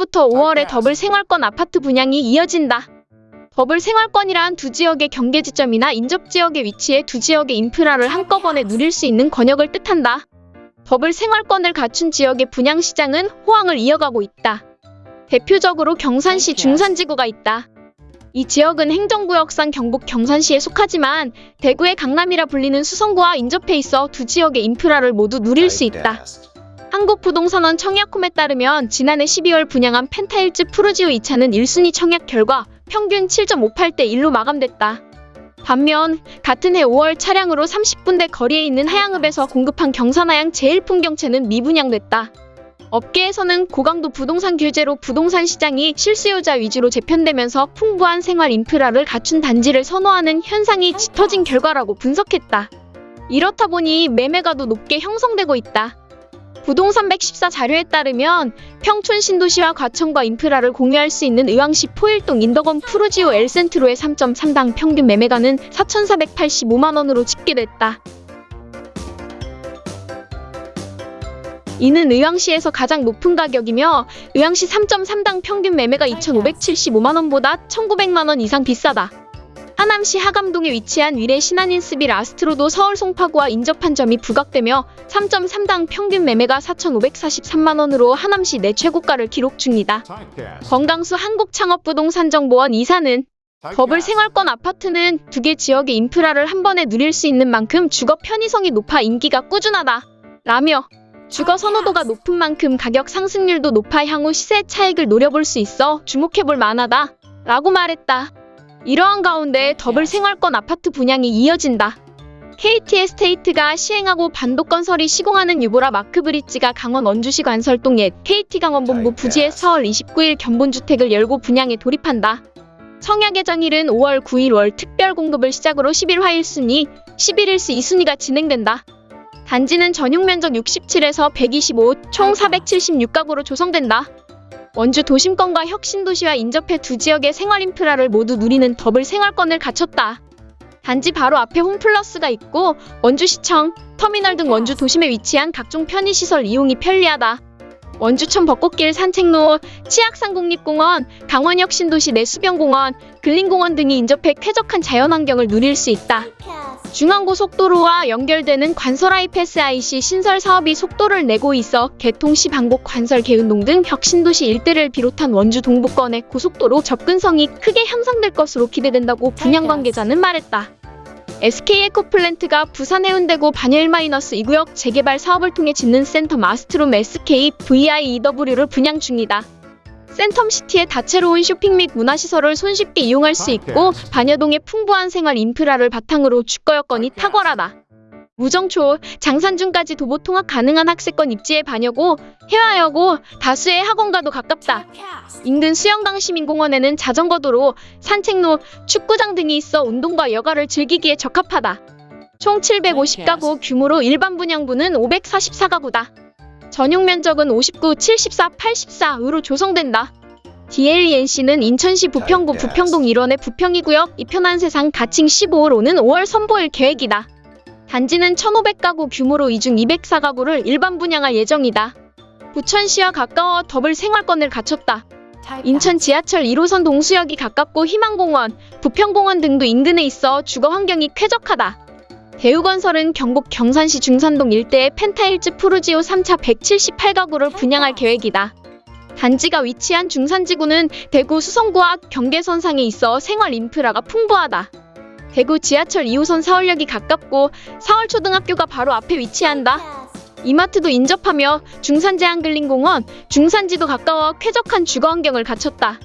4월부터 5월에 더블 생활권 아파트 분양이 이어진다. 더블 생활권이란 두 지역의 경계 지점이나 인접 지역에 위치해 두 지역의 인프라를 한꺼번에 누릴 수 있는 권역을 뜻한다. 더블 생활권을 갖춘 지역의 분양 시장은 호황을 이어가고 있다. 대표적으로 경산시 중산지구가 있다. 이 지역은 행정구역상 경북 경산시에 속하지만 대구의 강남이라 불리는 수성구와 인접해 있어 두 지역의 인프라를 모두 누릴 수 있다. 한국부동산원 청약홈에 따르면 지난해 12월 분양한 펜타일즈 푸르지오 2차는 1순위 청약 결과 평균 7.58대 1로 마감됐다. 반면 같은 해 5월 차량으로 30분대 거리에 있는 하양읍에서 공급한 경산하양 제일풍경채는 미분양됐다. 업계에서는 고강도 부동산 규제로 부동산 시장이 실수요자 위주로 재편되면서 풍부한 생활 인프라를 갖춘 단지를 선호하는 현상이 짙어진 결과라고 분석했다. 이렇다 보니 매매가도 높게 형성되고 있다. 부동산 114 자료에 따르면 평촌 신도시와 과천과 인프라를 공유할 수 있는 의왕시 포일동 인덕원 푸르지오 엘센트로의 3.3당 평균 매매가는 4,485만 원으로 집계됐다. 이는 의왕시에서 가장 높은 가격이며 의왕시 3.3당 평균 매매가 2,575만 원보다 1,900만 원 이상 비싸다. 하남시 학암동에 위치한 위례 신한인스빌 아스트로도 서울 송파구와 인접한 점이 부각되며 3.3당 평균 매매가 4,543만 원으로 하남시 내 최고가를 기록 중이다. 권강수 한국창업부동산정보원 이사는 더블 생활권 아파트는 두 개 지역의 인프라를 한 번에 누릴 수 있는 만큼 주거 편의성이 높아 인기가 꾸준하다. 라며 주거 선호도가 높은 만큼 가격 상승률도 높아 향후 시세 차익을 노려볼 수 있어 주목해볼 만하다. 라고 말했다. 이러한 가운데 더블 생활권 아파트 분양이 이어진다. KT 에스테이트가 시행하고 반도건설이 시공하는 유보라 마크브릿지가 강원 원주시 관설동 옛 KT 강원본부 부지에 4월 29일 견본주택을 열고 분양에 돌입한다. 청약 예정일은 5월 9일 월 특별 공급을 시작으로 10일 화 1순위, 11일 수 2순위가 진행된다. 단지는 전용 면적 67에서 125, 총 476가구로 조성된다. 원주 도심권과 혁신도시와 인접해 두 지역의 생활 인프라를 모두 누리는 더블 생활권을 갖췄다. 단지 바로 앞에 홈플러스가 있고 원주시청, 터미널 등 원주 도심에 위치한 각종 편의시설 이용이 편리하다. 원주천 벚꽃길 산책로, 치악산 국립공원, 강원혁신도시 내 수변공원, 근린공원 등이 인접해 쾌적한 자연환경을 누릴 수 있다. 중앙고속도로와 연결되는 관설 하이패스 IC 신설 사업이 속도를 내고 있어 개통시 반곡 관설 개운동 등 혁신도시 일대를 비롯한 원주 동부권의 고속도로 접근성이 크게 향상될 것으로 기대된다고 분양 관계자는 말했다. SK 에코플랜트가 부산 해운대구 반야 1-2구역 재개발 사업을 통해 짓는 센텀 마스트롬 SK VIEW를 분양 중이다. 센텀시티의 다채로운 쇼핑 및 문화시설을 손쉽게 이용할 수 있고 반여동의 풍부한 생활 인프라를 바탕으로 주거 여건이 탁월하다. 무정초, 장산중까지 도보 통학 가능한 학세권 입지의 반여고, 해화여고, 다수의 학원과도 가깝다. 인근 수영강 시민공원에는 자전거도로, 산책로, 축구장 등이 있어 운동과 여가를 즐기기에 적합하다. 총 750가구 규모로 일반 분양부는 544가구다. 전용 면적은 59, 74, 84으로 조성된다. DLENC는 인천시 부평구 부평동 1원의 부평이구역 이편한 세상 가칭 15호로는 5월 선보일 계획이다. 단지는 1,500가구 규모로 이중 204가구를 일반 분양할 예정이다. 부천시와 가까워 더블 생활권을 갖췄다. 인천 지하철 1호선 동수역이 가깝고 희망공원, 부평공원 등도 인근에 있어 주거 환경이 쾌적하다. 대우건설은 경북 경산시 중산동 일대의 펜타일즈 푸르지오 3차 178가구를 분양할 계획이다. 단지가 위치한 중산지구는 대구 수성구와 경계선상에 있어 생활 인프라가 풍부하다. 대구 지하철 2호선 서울역이 가깝고 서울초등학교가 바로 앞에 위치한다. 이마트도 인접하며 중산제한근린공원, 중산지도 가까워 쾌적한 주거 환경을 갖췄다.